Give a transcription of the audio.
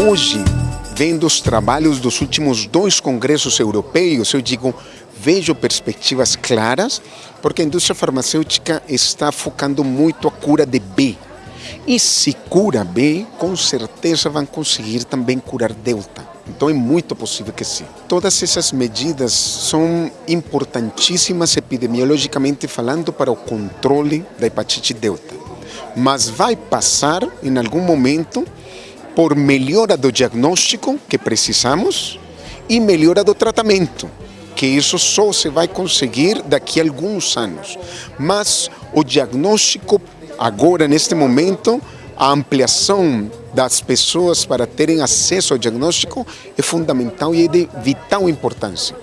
hoje, vendo os trabalhos dos últimos dois congressos europeus, eu digo, vejo perspectivas claras, porque a indústria farmacêutica está focando muito a cura de B. E se cura B, com certeza vão conseguir também curar delta. Então é muito possível que sim. Todas essas medidas são importantíssimas epidemiologicamente falando para o controle da hepatite delta. Mas vai passar em algum momento por melhora do diagnóstico que precisamos e melhora do tratamento, que isso só se vai conseguir daqui a alguns anos. Mas o diagnóstico agora, neste momento, a ampliação das pessoas para terem acesso ao diagnóstico é fundamental e é de vital importância.